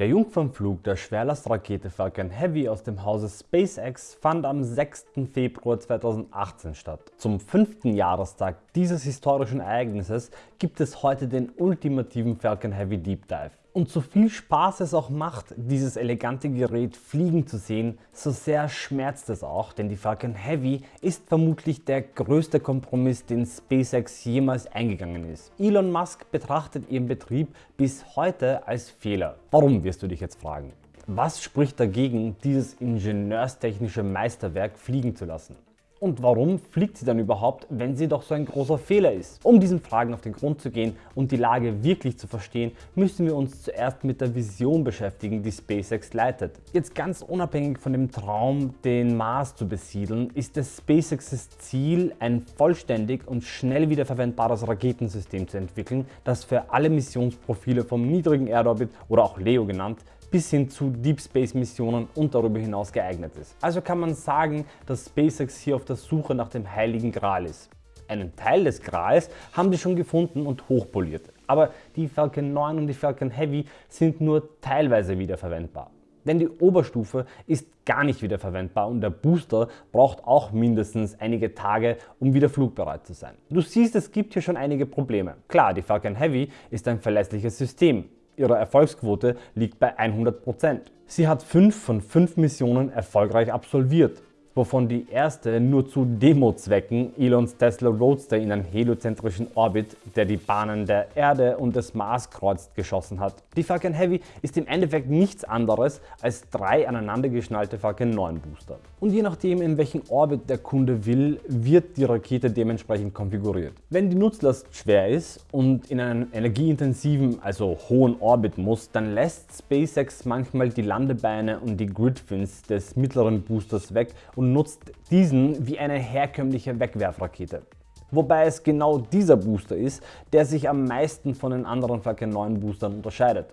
Der Jungfernflug der Schwerlastrakete Falcon Heavy aus dem Hause SpaceX fand am 6. Februar 2018 statt. Zum fünften Jahrestag dieses historischen Ereignisses gibt es heute den ultimativen Falcon Heavy Deep Dive. Und so viel Spaß es auch macht, dieses elegante Gerät fliegen zu sehen, so sehr schmerzt es auch, denn die Falcon Heavy ist vermutlich der größte Kompromiss, den SpaceX jemals eingegangen ist. Elon Musk betrachtet ihren Betrieb bis heute als Fehler. Warum wirst du dich jetzt fragen? Was spricht dagegen, dieses ingenieurstechnische Meisterwerk fliegen zu lassen? Und warum fliegt sie dann überhaupt, wenn sie doch so ein großer Fehler ist? Um diesen Fragen auf den Grund zu gehen und die Lage wirklich zu verstehen, müssen wir uns zuerst mit der Vision beschäftigen, die SpaceX leitet. Jetzt ganz unabhängig von dem Traum, den Mars zu besiedeln, ist es SpaceXs Ziel, ein vollständig und schnell wiederverwendbares Raketensystem zu entwickeln, das für alle Missionsprofile vom niedrigen Erdorbit oder auch LEO genannt bis hin zu Deep Space Missionen und darüber hinaus geeignet ist. Also kann man sagen, dass SpaceX hier auf der Suche nach dem heiligen Gral ist. Einen Teil des Grals haben sie schon gefunden und hochpoliert. Aber die Falcon 9 und die Falcon Heavy sind nur teilweise wiederverwendbar. Denn die Oberstufe ist gar nicht wiederverwendbar und der Booster braucht auch mindestens einige Tage, um wieder flugbereit zu sein. Du siehst, es gibt hier schon einige Probleme. Klar, die Falcon Heavy ist ein verlässliches System, Ihre Erfolgsquote liegt bei 100%. Sie hat 5 von 5 Missionen erfolgreich absolviert wovon die erste nur zu Demo-Zwecken Elons Tesla Roadster in einen heliozentrischen Orbit, der die Bahnen der Erde und des Mars kreuzt, geschossen hat. Die Falcon Heavy ist im Endeffekt nichts anderes als drei aneinandergeschnallte Falcon 9 Booster. Und je nachdem in welchen Orbit der Kunde will, wird die Rakete dementsprechend konfiguriert. Wenn die Nutzlast schwer ist und in einen energieintensiven, also hohen Orbit muss, dann lässt SpaceX manchmal die Landebeine und die Gridfins des mittleren Boosters weg und nutzt diesen wie eine herkömmliche Wegwerfrakete. Wobei es genau dieser Booster ist, der sich am meisten von den anderen Falcon 9 Boostern unterscheidet.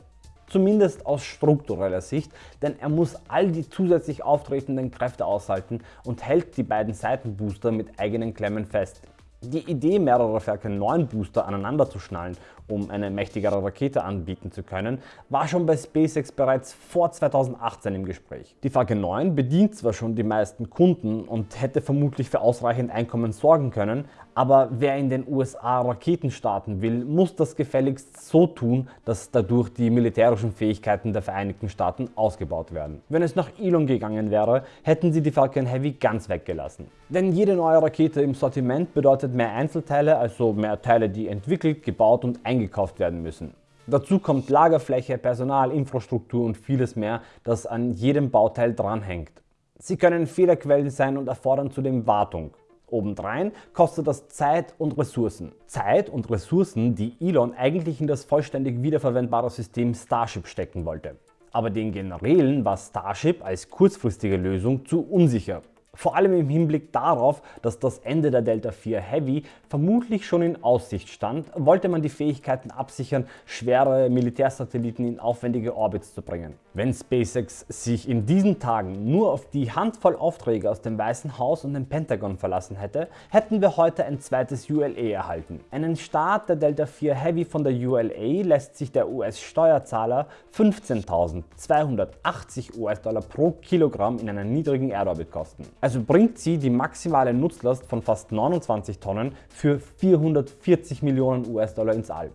Zumindest aus struktureller Sicht, denn er muss all die zusätzlich auftretenden Kräfte aushalten und hält die beiden Seitenbooster mit eigenen Klemmen fest. Die Idee, mehrere Falcon 9 Booster aneinander zu schnallen, um eine mächtigere Rakete anbieten zu können, war schon bei SpaceX bereits vor 2018 im Gespräch. Die Falcon 9 bedient zwar schon die meisten Kunden und hätte vermutlich für ausreichend Einkommen sorgen können, aber wer in den USA Raketen starten will, muss das gefälligst so tun, dass dadurch die militärischen Fähigkeiten der Vereinigten Staaten ausgebaut werden. Wenn es nach Elon gegangen wäre, hätten sie die Falcon Heavy ganz weggelassen. Denn jede neue Rakete im Sortiment bedeutet mehr Einzelteile, also mehr Teile, die entwickelt, gebaut und eingekauft werden müssen. Dazu kommt Lagerfläche, Personal, Infrastruktur und vieles mehr, das an jedem Bauteil dranhängt. Sie können Fehlerquellen sein und erfordern zudem Wartung. Obendrein kostet das Zeit und Ressourcen. Zeit und Ressourcen, die Elon eigentlich in das vollständig wiederverwendbare System Starship stecken wollte. Aber den Generälen war Starship als kurzfristige Lösung zu unsicher vor allem im Hinblick darauf, dass das Ende der Delta IV Heavy vermutlich schon in Aussicht stand, wollte man die Fähigkeiten absichern, schwere Militärsatelliten in aufwendige Orbits zu bringen. Wenn SpaceX sich in diesen Tagen nur auf die Handvoll Aufträge aus dem Weißen Haus und dem Pentagon verlassen hätte, hätten wir heute ein zweites ULA erhalten. Einen Start der Delta IV Heavy von der ULA lässt sich der US-Steuerzahler 15.280 US-Dollar pro Kilogramm in einen niedrigen Erdorbit kosten. Also bringt sie die maximale Nutzlast von fast 29 Tonnen für 440 Millionen US-Dollar ins All.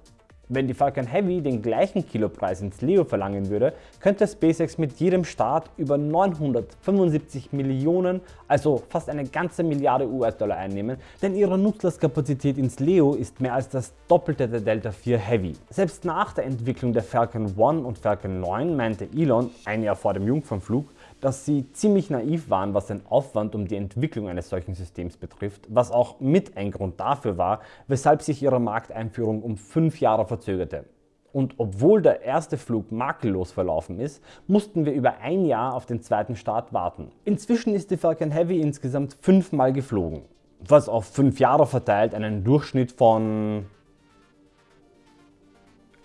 Wenn die Falcon Heavy den gleichen Kilopreis ins Leo verlangen würde, könnte SpaceX mit jedem Start über 975 Millionen, also fast eine ganze Milliarde US-Dollar einnehmen, denn ihre Nutzlastkapazität ins Leo ist mehr als das Doppelte der Delta IV Heavy. Selbst nach der Entwicklung der Falcon 1 und Falcon 9 meinte Elon, ein Jahr vor dem Jungfernflug, dass sie ziemlich naiv waren, was den Aufwand um die Entwicklung eines solchen Systems betrifft, was auch mit ein Grund dafür war, weshalb sich ihre Markteinführung um fünf Jahre verzögerte. Und obwohl der erste Flug makellos verlaufen ist, mussten wir über ein Jahr auf den zweiten Start warten. Inzwischen ist die Falcon Heavy insgesamt fünfmal geflogen, was auf fünf Jahre verteilt einen Durchschnitt von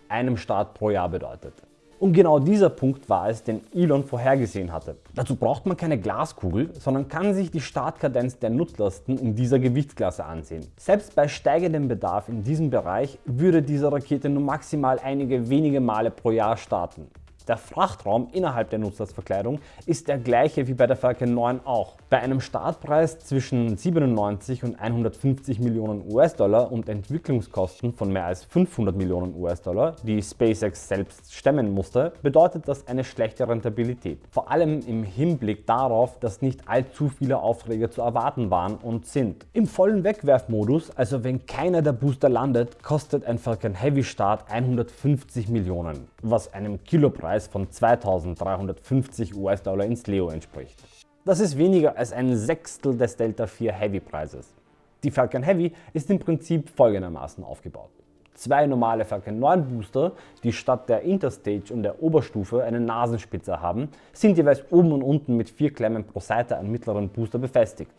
einem Start pro Jahr bedeutet. Und genau dieser Punkt war es, den Elon vorhergesehen hatte. Dazu braucht man keine Glaskugel, sondern kann sich die Startkadenz der Nutzlasten in dieser Gewichtsklasse ansehen. Selbst bei steigendem Bedarf in diesem Bereich würde diese Rakete nur maximal einige wenige Male pro Jahr starten. Der Frachtraum innerhalb der Nutzlastverkleidung ist der gleiche wie bei der Falcon 9 auch. Bei einem Startpreis zwischen 97 und 150 Millionen US-Dollar und Entwicklungskosten von mehr als 500 Millionen US-Dollar, die SpaceX selbst stemmen musste, bedeutet das eine schlechte Rentabilität. Vor allem im Hinblick darauf, dass nicht allzu viele Aufträge zu erwarten waren und sind. Im vollen Wegwerfmodus, also wenn keiner der Booster landet, kostet ein Falcon Heavy Start 150 Millionen, was einem Kilopreis von 2350 US-Dollar ins Leo entspricht. Das ist weniger als ein Sechstel des Delta 4 Heavy Preises. Die Falcon Heavy ist im Prinzip folgendermaßen aufgebaut. Zwei normale Falcon 9 Booster, die statt der Interstage und der Oberstufe eine Nasenspitze haben, sind jeweils oben und unten mit vier Klemmen pro Seite am mittleren Booster befestigt.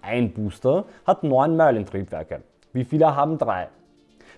Ein Booster hat neun Merlin-Triebwerke. Wie viele haben drei?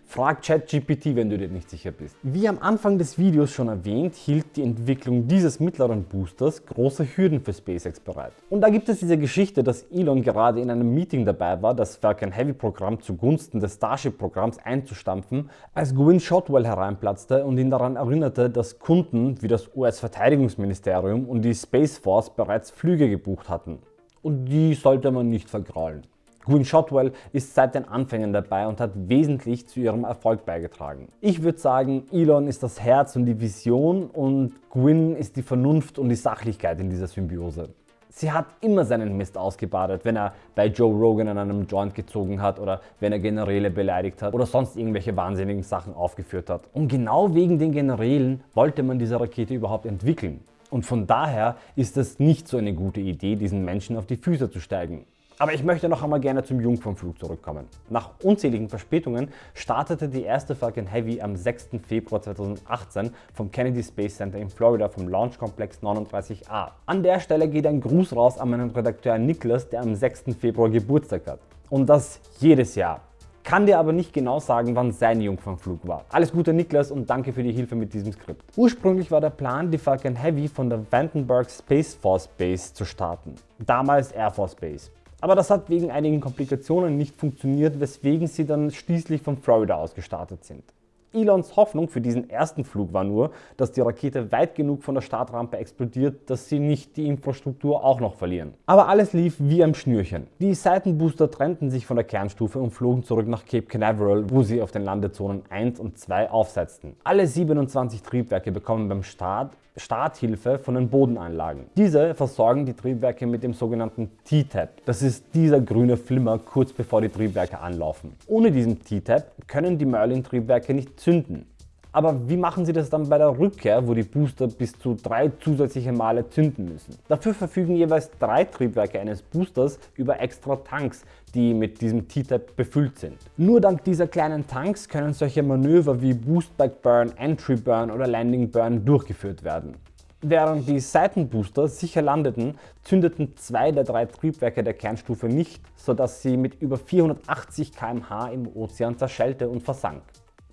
Frag ChatGPT, wenn du dir nicht sicher bist. Wie am Anfang des Videos schon erwähnt, hielt die Entwicklung dieses mittleren Boosters große Hürden für SpaceX bereit. Und da gibt es diese Geschichte, dass Elon gerade in einem Meeting dabei war, das Falcon Heavy Programm zugunsten des Starship Programms einzustampfen, als Gwynne Shotwell hereinplatzte und ihn daran erinnerte, dass Kunden wie das US-Verteidigungsministerium und die Space Force bereits Flüge gebucht hatten. Und die sollte man nicht vergraulen. Gwyn Shotwell ist seit den Anfängen dabei und hat wesentlich zu ihrem Erfolg beigetragen. Ich würde sagen, Elon ist das Herz und die Vision und Gwyn ist die Vernunft und die Sachlichkeit in dieser Symbiose. Sie hat immer seinen Mist ausgebadet, wenn er bei Joe Rogan an einem Joint gezogen hat oder wenn er Generäle beleidigt hat oder sonst irgendwelche wahnsinnigen Sachen aufgeführt hat. Und genau wegen den Generälen wollte man diese Rakete überhaupt entwickeln. Und von daher ist es nicht so eine gute Idee, diesen Menschen auf die Füße zu steigen. Aber ich möchte noch einmal gerne zum Jungfernflug zurückkommen. Nach unzähligen Verspätungen startete die erste Falcon Heavy am 6. Februar 2018 vom Kennedy Space Center in Florida vom Launch Complex 39A. An der Stelle geht ein Gruß raus an meinen Redakteur Niklas, der am 6. Februar Geburtstag hat. Und das jedes Jahr. Kann dir aber nicht genau sagen, wann sein Jungfernflug war. Alles Gute Niklas und danke für die Hilfe mit diesem Skript. Ursprünglich war der Plan, die Falcon Heavy von der Vandenberg Space Force Base zu starten. Damals Air Force Base. Aber das hat wegen einigen Komplikationen nicht funktioniert, weswegen sie dann schließlich von Florida aus gestartet sind. Elons Hoffnung für diesen ersten Flug war nur, dass die Rakete weit genug von der Startrampe explodiert, dass sie nicht die Infrastruktur auch noch verlieren. Aber alles lief wie am Schnürchen. Die Seitenbooster trennten sich von der Kernstufe und flogen zurück nach Cape Canaveral, wo sie auf den Landezonen 1 und 2 aufsetzten. Alle 27 Triebwerke bekommen beim Start Starthilfe von den Bodenanlagen. Diese versorgen die Triebwerke mit dem sogenannten T-Tap. Das ist dieser grüne Flimmer kurz bevor die Triebwerke anlaufen. Ohne diesen T-Tap können die Merlin-Triebwerke nicht zünden. Aber wie machen Sie das dann bei der Rückkehr, wo die Booster bis zu drei zusätzliche Male zünden müssen? Dafür verfügen jeweils drei Triebwerke eines Boosters über extra Tanks, die mit diesem T-Tap befüllt sind. Nur dank dieser kleinen Tanks können solche Manöver wie Boostback Burn, Entry Burn oder Landing Burn durchgeführt werden. Während die Seitenbooster sicher landeten, zündeten zwei der drei Triebwerke der Kernstufe nicht, sodass sie mit über 480 km/h im Ozean zerschellte und versank.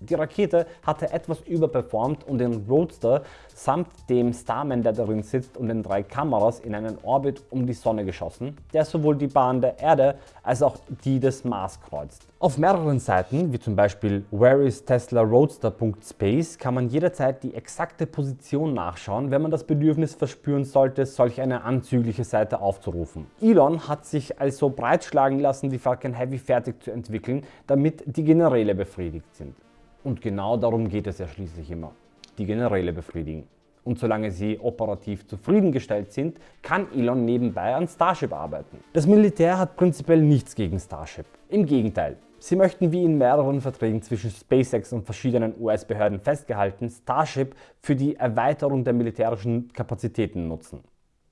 Die Rakete hatte etwas überperformt und den Roadster samt dem Starman, der darin sitzt und den drei Kameras in einen Orbit um die Sonne geschossen, der sowohl die Bahn der Erde als auch die des Mars kreuzt. Auf mehreren Seiten, wie zum Beispiel whereistesla-roadster.space, kann man jederzeit die exakte Position nachschauen, wenn man das Bedürfnis verspüren sollte, solch eine anzügliche Seite aufzurufen. Elon hat sich also breitschlagen lassen, die Falcon Heavy fertig zu entwickeln, damit die Generäle befriedigt sind. Und genau darum geht es ja schließlich immer, die Generäle befriedigen. Und solange sie operativ zufriedengestellt sind, kann Elon nebenbei an Starship arbeiten. Das Militär hat prinzipiell nichts gegen Starship. Im Gegenteil, sie möchten wie in mehreren Verträgen zwischen SpaceX und verschiedenen US-Behörden festgehalten, Starship für die Erweiterung der militärischen Kapazitäten nutzen.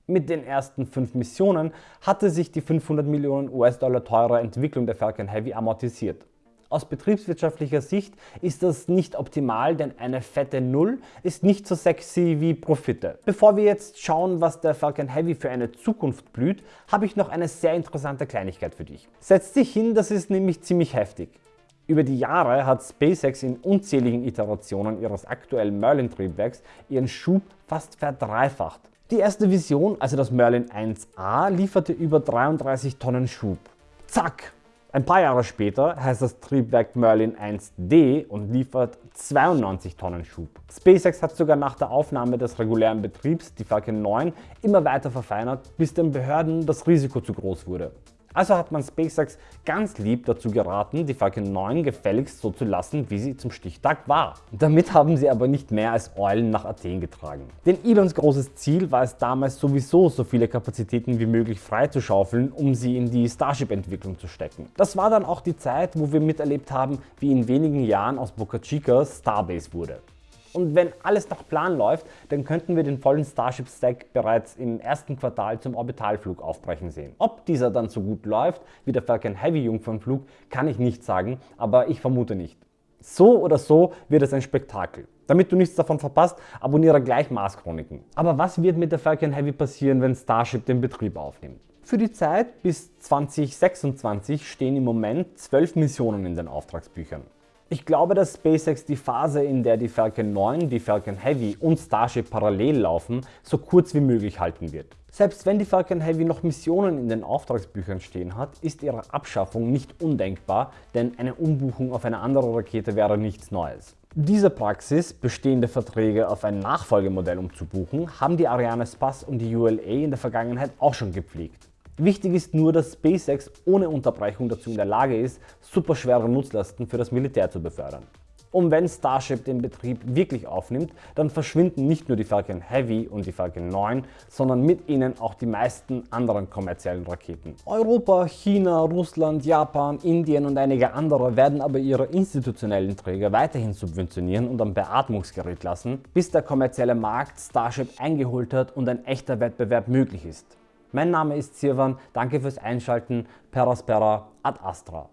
Mit den ersten fünf Missionen hatte sich die 500 Millionen US-Dollar teure Entwicklung der Falcon Heavy amortisiert. Aus betriebswirtschaftlicher Sicht ist das nicht optimal, denn eine fette Null ist nicht so sexy wie Profite. Bevor wir jetzt schauen, was der Falcon Heavy für eine Zukunft blüht, habe ich noch eine sehr interessante Kleinigkeit für dich. Setz dich hin, das ist nämlich ziemlich heftig. Über die Jahre hat SpaceX in unzähligen Iterationen ihres aktuellen Merlin-Triebwerks ihren Schub fast verdreifacht. Die erste Vision, also das Merlin 1A, lieferte über 33 Tonnen Schub. Zack! Ein paar Jahre später heißt das Triebwerk Merlin 1D und liefert 92 Tonnen Schub. SpaceX hat sogar nach der Aufnahme des regulären Betriebs die Falcon 9 immer weiter verfeinert, bis den Behörden das Risiko zu groß wurde. Also hat man SpaceX ganz lieb dazu geraten, die Falcon 9 gefälligst so zu lassen, wie sie zum Stichtag war. Damit haben sie aber nicht mehr als Eulen nach Athen getragen. Denn Elons großes Ziel war es damals sowieso, so viele Kapazitäten wie möglich freizuschaufeln, um sie in die Starship-Entwicklung zu stecken. Das war dann auch die Zeit, wo wir miterlebt haben, wie in wenigen Jahren aus Boca Chica Starbase wurde. Und wenn alles nach Plan läuft, dann könnten wir den vollen Starship Stack bereits im ersten Quartal zum Orbitalflug aufbrechen sehen. Ob dieser dann so gut läuft wie der Falcon Heavy Jungfernflug, kann ich nicht sagen, aber ich vermute nicht. So oder so wird es ein Spektakel. Damit du nichts davon verpasst, abonniere gleich Mars Chroniken. Aber was wird mit der Falcon Heavy passieren, wenn Starship den Betrieb aufnimmt? Für die Zeit bis 2026 stehen im Moment 12 Missionen in den Auftragsbüchern. Ich glaube, dass SpaceX die Phase, in der die Falcon 9, die Falcon Heavy und Starship parallel laufen, so kurz wie möglich halten wird. Selbst wenn die Falcon Heavy noch Missionen in den Auftragsbüchern stehen hat, ist ihre Abschaffung nicht undenkbar, denn eine Umbuchung auf eine andere Rakete wäre nichts Neues. Diese Praxis, bestehende Verträge auf ein Nachfolgemodell umzubuchen, haben die Ariane Space und die ULA in der Vergangenheit auch schon gepflegt. Wichtig ist nur, dass SpaceX ohne Unterbrechung dazu in der Lage ist, superschwere Nutzlasten für das Militär zu befördern. Und wenn Starship den Betrieb wirklich aufnimmt, dann verschwinden nicht nur die Falcon Heavy und die Falcon 9, sondern mit ihnen auch die meisten anderen kommerziellen Raketen. Europa, China, Russland, Japan, Indien und einige andere werden aber ihre institutionellen Träger weiterhin subventionieren und am Beatmungsgerät lassen, bis der kommerzielle Markt Starship eingeholt hat und ein echter Wettbewerb möglich ist. Mein Name ist Sirvan, danke fürs Einschalten, Peraspera ad Astra.